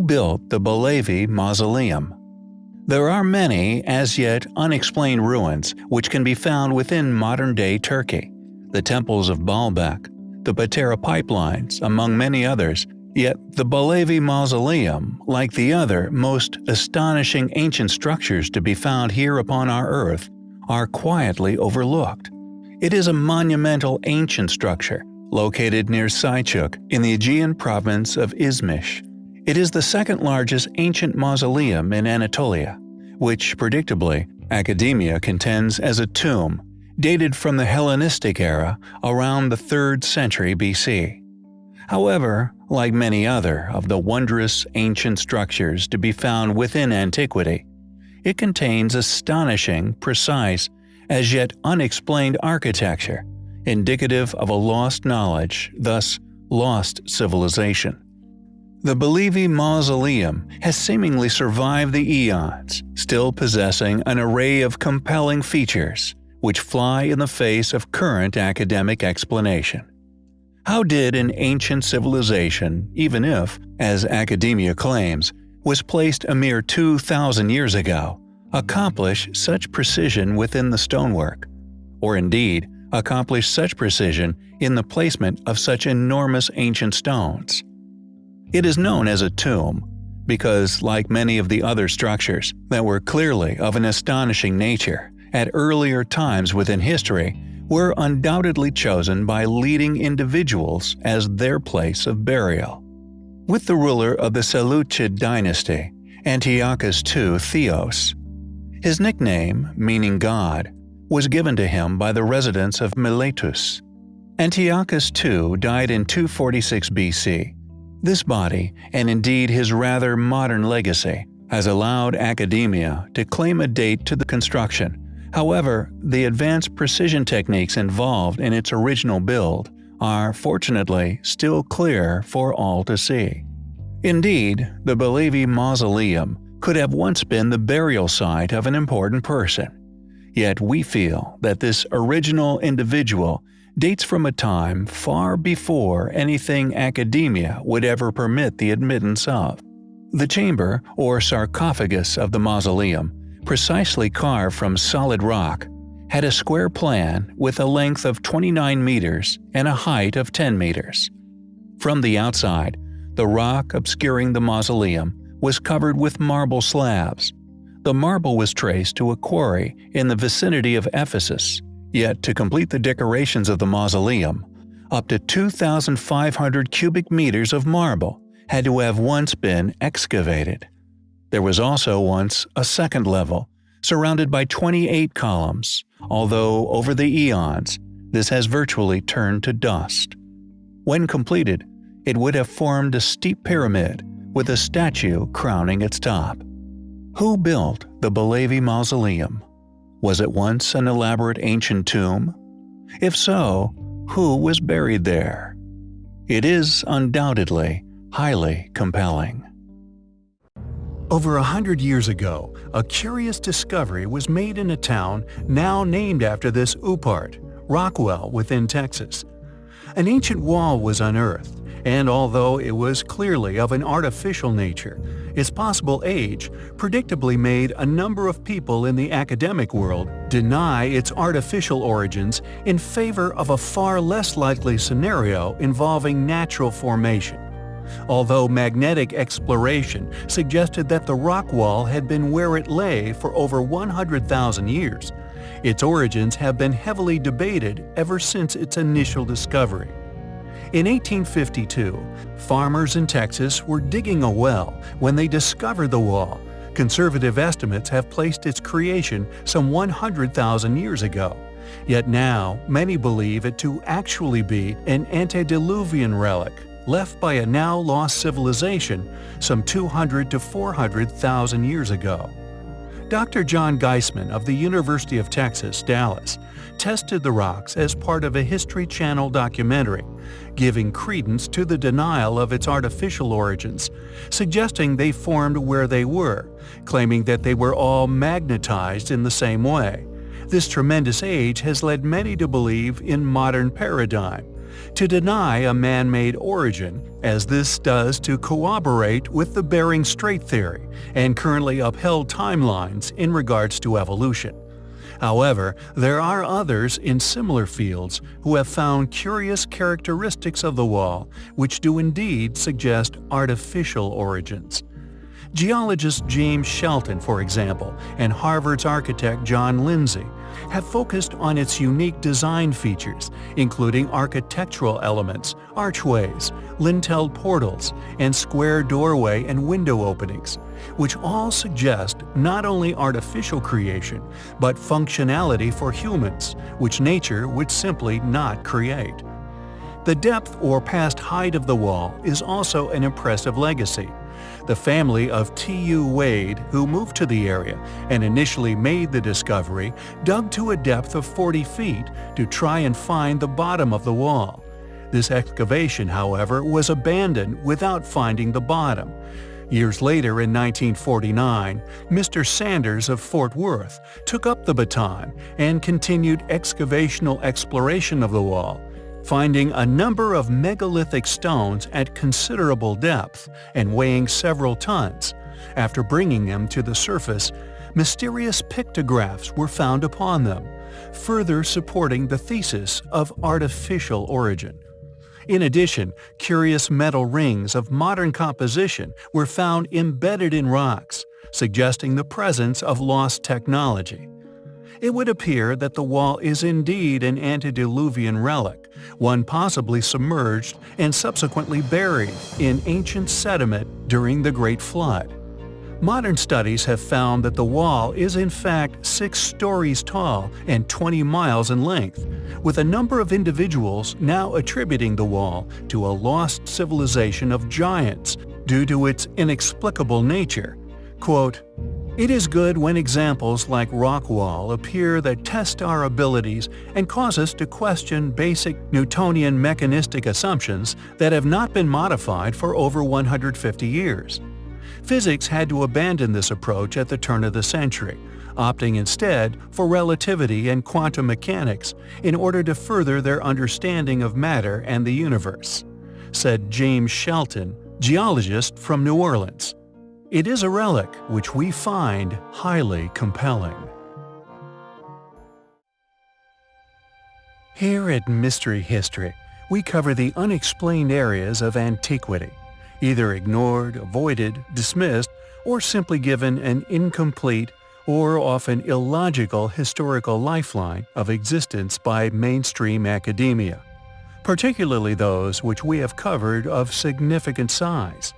Built the Belevi Mausoleum? There are many, as yet unexplained ruins which can be found within modern-day Turkey. The temples of Baalbek, the Patara pipelines, among many others, yet the Belevi Mausoleum, like the other most astonishing ancient structures to be found here upon our earth, are quietly overlooked. It is a monumental ancient structure, located near Selçuk in the Aegean province of Izmir. It is the second largest ancient mausoleum in Anatolia, which, predictably, academia contends as a tomb, dated from the Hellenistic era around the 3rd century BC. However, like many other of the wondrous ancient structures to be found within antiquity, it contains astonishing, precise, as yet unexplained architecture, indicative of a lost knowledge, thus lost civilization. The Belevi Mausoleum has seemingly survived the eons, still possessing an array of compelling features, which fly in the face of current academic explanation. How did an ancient civilization, even if, as academia claims, was placed a mere 2,000 years ago, accomplish such precision within the stonework? Or indeed, accomplish such precision in the placement of such enormous ancient stones? It is known as a tomb because, like many of the other structures that were clearly of an astonishing nature at earlier times within history, were undoubtedly chosen by leading individuals as their place of burial. With the ruler of the Seleucid dynasty, Antiochus II Theos, his nickname, meaning God, was given to him by the residents of Miletus. Antiochus II died in 246 BC this body, and indeed his rather modern legacy, has allowed academia to claim a date to the construction. However, the advanced precision techniques involved in its original build are, fortunately, still clear for all to see. Indeed, the Belevi Mausoleum could have once been the burial site of an important person. Yet we feel that this original individual dates from a time far before anything academia would ever permit the admittance of. The chamber, or sarcophagus of the mausoleum, precisely carved from solid rock, had a square plan with a length of 29 meters and a height of 10 meters. From the outside, the rock obscuring the mausoleum was covered with marble slabs. The marble was traced to a quarry in the vicinity of Ephesus Yet to complete the decorations of the mausoleum, up to 2,500 cubic meters of marble had to have once been excavated. There was also once a second level, surrounded by 28 columns, although over the eons, this has virtually turned to dust. When completed, it would have formed a steep pyramid with a statue crowning its top. Who built the Belevi Mausoleum? Was it once an elaborate ancient tomb? If so, who was buried there? It is undoubtedly highly compelling. Over a hundred years ago, a curious discovery was made in a town now named after this Upart, Rockwall within Texas. An ancient wall was unearthed, and although it was clearly of an artificial nature, its possible age predictably made a number of people in the academic world deny its artificial origins in favor of a far less likely scenario involving natural formation. Although magnetic exploration suggested that the rock wall had been where it lay for over 100,000 years, its origins have been heavily debated ever since its initial discovery. In 1852, farmers in Texas were digging a well when they discovered the wall. Conservative estimates have placed its creation some 100,000 years ago. Yet now, many believe it to actually be an antediluvian relic left by a now lost civilization some 200 to 400,000 years ago. Dr. John Geissman of the University of Texas, Dallas, tested the rocks as part of a History Channel documentary, giving credence to the denial of its artificial origins, suggesting they formed where they were, claiming that they were all magnetized in the same way. This tremendous age has led many to believe in modern paradigm, to deny a man-made origin, as this does to corroborate with the Bering Strait theory and currently upheld timelines in regards to evolution. However, there are others in similar fields who have found curious characteristics of the wall which do indeed suggest artificial origins. Geologist James Shelton, for example, and Harvard's architect John Lindsay have focused on its unique design features, including architectural elements, archways, lintelled portals, and square doorway and window openings, which all suggest not only artificial creation, but functionality for humans, which nature would simply not create. The depth or past height of the wall is also an impressive legacy, the family of T.U. Wade, who moved to the area and initially made the discovery, dug to a depth of 40 feet to try and find the bottom of the wall. This excavation, however, was abandoned without finding the bottom. Years later in 1949, Mr. Sanders of Fort Worth took up the baton and continued excavational exploration of the wall, finding a number of megalithic stones at considerable depth and weighing several tons. After bringing them to the surface, mysterious pictographs were found upon them, further supporting the thesis of artificial origin. In addition, curious metal rings of modern composition were found embedded in rocks, suggesting the presence of lost technology it would appear that the wall is indeed an antediluvian relic, one possibly submerged and subsequently buried in ancient sediment during the Great Flood. Modern studies have found that the wall is in fact 6 stories tall and 20 miles in length, with a number of individuals now attributing the wall to a lost civilization of giants due to its inexplicable nature. Quote, it is good when examples like Rockwall appear that test our abilities and cause us to question basic Newtonian mechanistic assumptions that have not been modified for over 150 years. Physics had to abandon this approach at the turn of the century, opting instead for relativity and quantum mechanics in order to further their understanding of matter and the universe, said James Shelton, geologist from New Orleans. It is a relic which we find highly compelling. Here at Mystery History, we cover the unexplained areas of antiquity, either ignored, avoided, dismissed, or simply given an incomplete or often illogical historical lifeline of existence by mainstream academia, particularly those which we have covered of significant size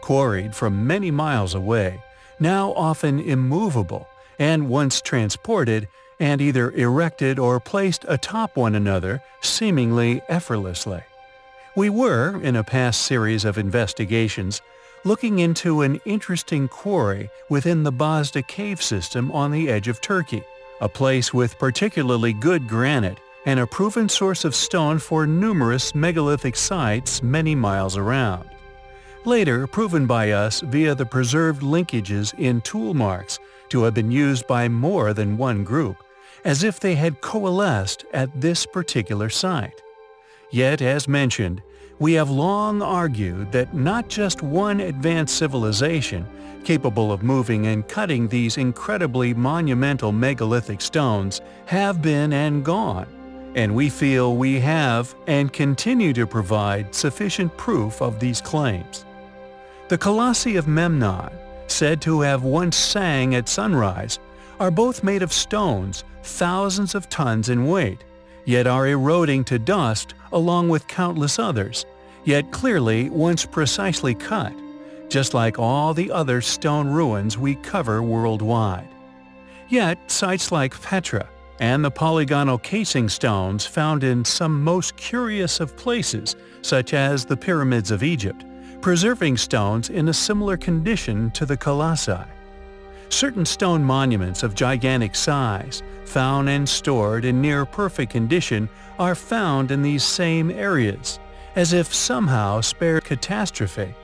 quarried from many miles away, now often immovable, and once transported and either erected or placed atop one another seemingly effortlessly. We were, in a past series of investigations, looking into an interesting quarry within the Bazda cave system on the edge of Turkey, a place with particularly good granite and a proven source of stone for numerous megalithic sites many miles around later proven by us via the preserved linkages in tool marks to have been used by more than one group, as if they had coalesced at this particular site. Yet, as mentioned, we have long argued that not just one advanced civilization, capable of moving and cutting these incredibly monumental megalithic stones, have been and gone, and we feel we have and continue to provide sufficient proof of these claims. The Colossi of Memnon, said to have once sang at sunrise, are both made of stones thousands of tons in weight, yet are eroding to dust along with countless others, yet clearly once precisely cut, just like all the other stone ruins we cover worldwide. Yet sites like Petra and the polygonal casing stones found in some most curious of places, such as the pyramids of Egypt, preserving stones in a similar condition to the colossi. Certain stone monuments of gigantic size, found and stored in near-perfect condition, are found in these same areas, as if somehow spared catastrophe.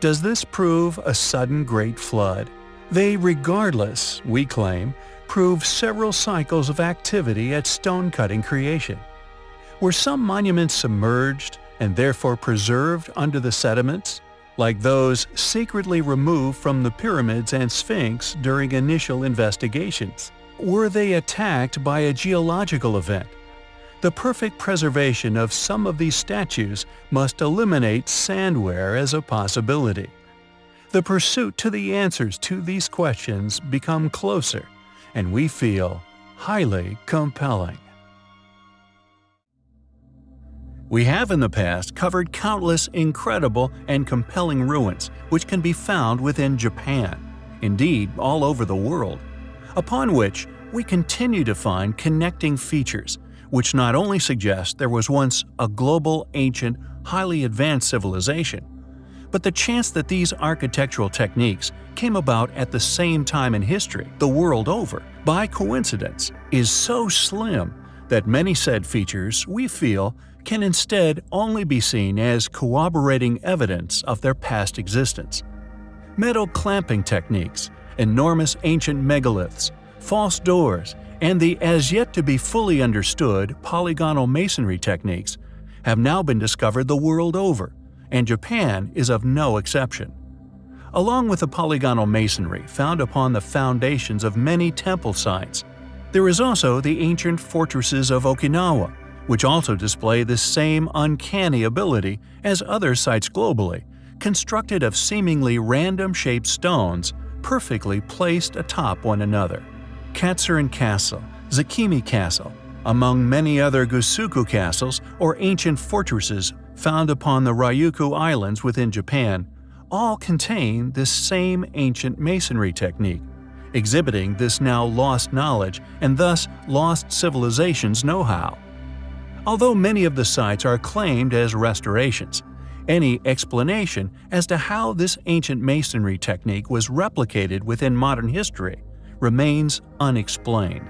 Does this prove a sudden great flood? They regardless, we claim, prove several cycles of activity at stone-cutting creation. Were some monuments submerged and therefore preserved under the sediments, like those secretly removed from the pyramids and Sphinx during initial investigations? Were they attacked by a geological event? The perfect preservation of some of these statues must eliminate sandware as a possibility. The pursuit to the answers to these questions become closer, and we feel highly compelling. We have in the past covered countless incredible and compelling ruins which can be found within Japan, indeed all over the world, upon which we continue to find connecting features which not only suggest there was once a global, ancient, highly advanced civilization, but the chance that these architectural techniques came about at the same time in history, the world over, by coincidence, is so slim that many said features, we feel, can instead only be seen as corroborating evidence of their past existence. Metal clamping techniques, enormous ancient megaliths, false doors, and the as yet to be fully understood polygonal masonry techniques have now been discovered the world over, and Japan is of no exception. Along with the polygonal masonry found upon the foundations of many temple sites, there is also the ancient fortresses of Okinawa, which also display the same uncanny ability as other sites globally, constructed of seemingly random-shaped stones perfectly placed atop one another. Katsuren Castle, Zakimi Castle, among many other Gusuku castles or ancient fortresses found upon the Ryukyu Islands within Japan, all contain this same ancient masonry technique, exhibiting this now lost knowledge and thus lost civilization's know-how. Although many of the sites are claimed as restorations, any explanation as to how this ancient masonry technique was replicated within modern history remains unexplained.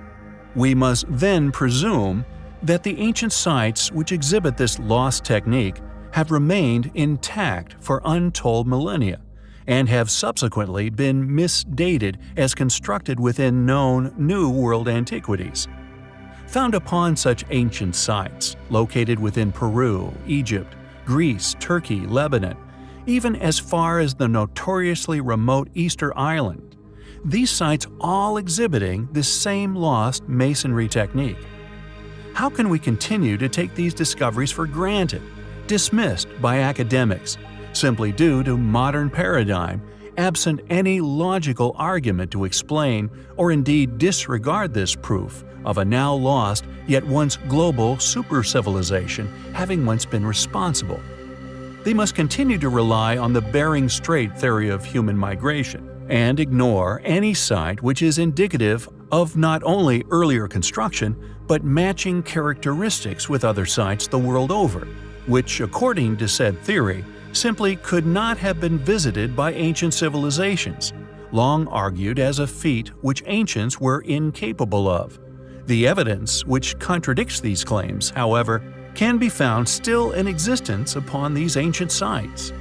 We must then presume that the ancient sites which exhibit this lost technique have remained intact for untold millennia, and have subsequently been misdated as constructed within known New World antiquities. Found upon such ancient sites, located within Peru, Egypt, Greece, Turkey, Lebanon, even as far as the notoriously remote Easter Island, these sites all exhibiting the same lost masonry technique. How can we continue to take these discoveries for granted, dismissed by academics, simply due to modern paradigm, absent any logical argument to explain or indeed disregard this proof of a now lost yet once global super-civilization having once been responsible? They must continue to rely on the Bering Strait theory of human migration, and ignore any site which is indicative of not only earlier construction, but matching characteristics with other sites the world over, which, according to said theory, simply could not have been visited by ancient civilizations, long argued as a feat which ancients were incapable of. The evidence which contradicts these claims, however, can be found still in existence upon these ancient sites.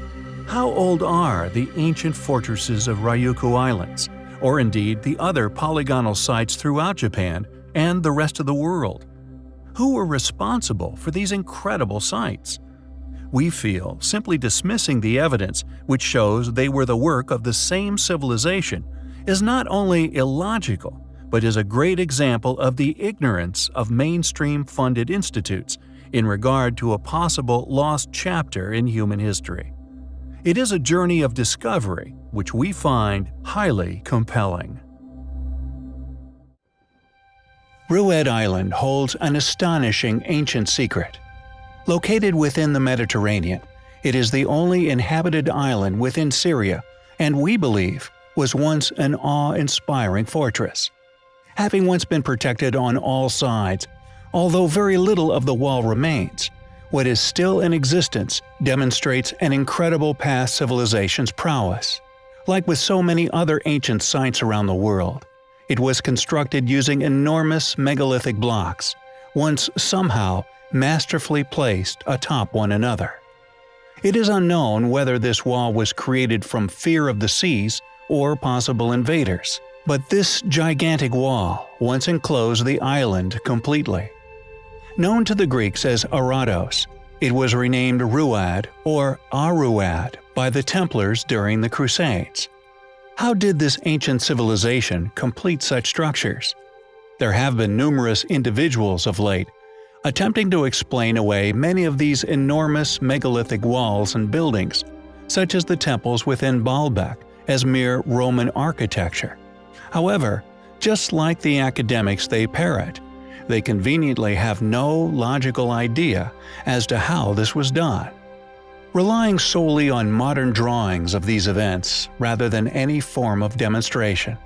How old are the ancient fortresses of Ryukyu Islands, or indeed the other polygonal sites throughout Japan and the rest of the world? Who were responsible for these incredible sites? We feel simply dismissing the evidence which shows they were the work of the same civilization is not only illogical, but is a great example of the ignorance of mainstream funded institutes in regard to a possible lost chapter in human history. It is a journey of discovery which we find highly compelling. Ruad Island holds an astonishing ancient secret. Located within the Mediterranean, it is the only inhabited island within Syria and we believe was once an awe-inspiring fortress. Having once been protected on all sides, although very little of the wall remains, what is still in existence demonstrates an incredible past civilization's prowess. Like with so many other ancient sites around the world, it was constructed using enormous megalithic blocks, once somehow masterfully placed atop one another. It is unknown whether this wall was created from fear of the seas or possible invaders, but this gigantic wall once enclosed the island completely. Known to the Greeks as Arados, it was renamed Ruad or Aruad by the Templars during the Crusades. How did this ancient civilization complete such structures? There have been numerous individuals of late attempting to explain away many of these enormous megalithic walls and buildings, such as the temples within Baalbek, as mere Roman architecture. However, just like the academics they parrot, they conveniently have no logical idea as to how this was done. Relying solely on modern drawings of these events rather than any form of demonstration.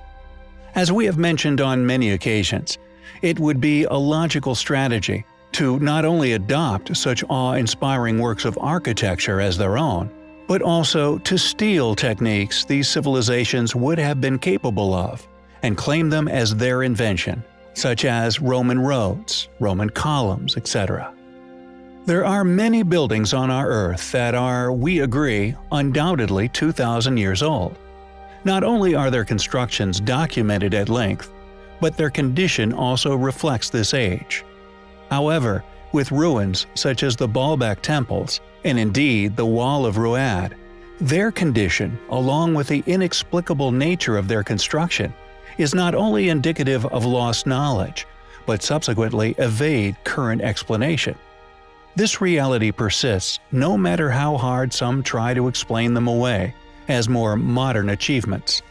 As we have mentioned on many occasions, it would be a logical strategy to not only adopt such awe-inspiring works of architecture as their own, but also to steal techniques these civilizations would have been capable of, and claim them as their invention, such as Roman roads, Roman columns, etc. There are many buildings on our Earth that are, we agree, undoubtedly 2,000 years old. Not only are their constructions documented at length, but their condition also reflects this age. However, with ruins such as the Baalbek temples, and indeed the Wall of Ruad, their condition, along with the inexplicable nature of their construction, is not only indicative of lost knowledge, but subsequently evade current explanation. This reality persists no matter how hard some try to explain them away as more modern achievements.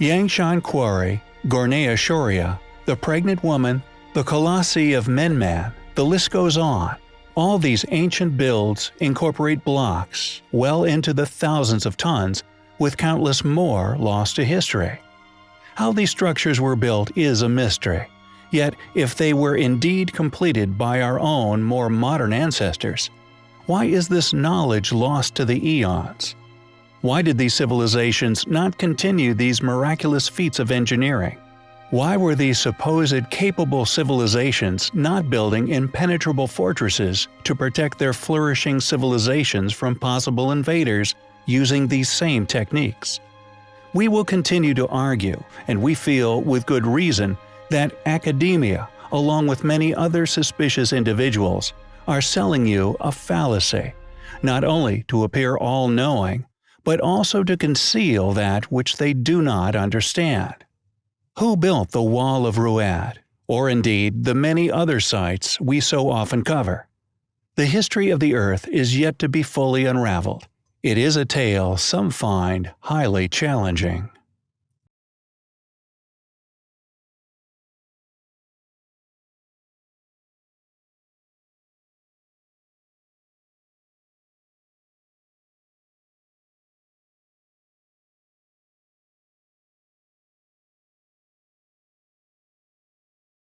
Yangshan Quarry, Gornaya Shoria, the pregnant woman, the Colossi of Memnon, the list goes on. All these ancient builds incorporate blocks well into the thousands of tons, with countless more lost to history. How these structures were built is a mystery. Yet, if they were indeed completed by our own more modern ancestors, why is this knowledge lost to the eons? Why did these civilizations not continue these miraculous feats of engineering? Why were these supposed capable civilizations not building impenetrable fortresses to protect their flourishing civilizations from possible invaders using these same techniques? We will continue to argue, and we feel, with good reason, that academia, along with many other suspicious individuals, are selling you a fallacy, not only to appear all-knowing, but also to conceal that which they do not understand. Who built the Wall of Ruad, or indeed the many other sites we so often cover? The history of the Earth is yet to be fully unraveled, it is a tale some find highly challenging.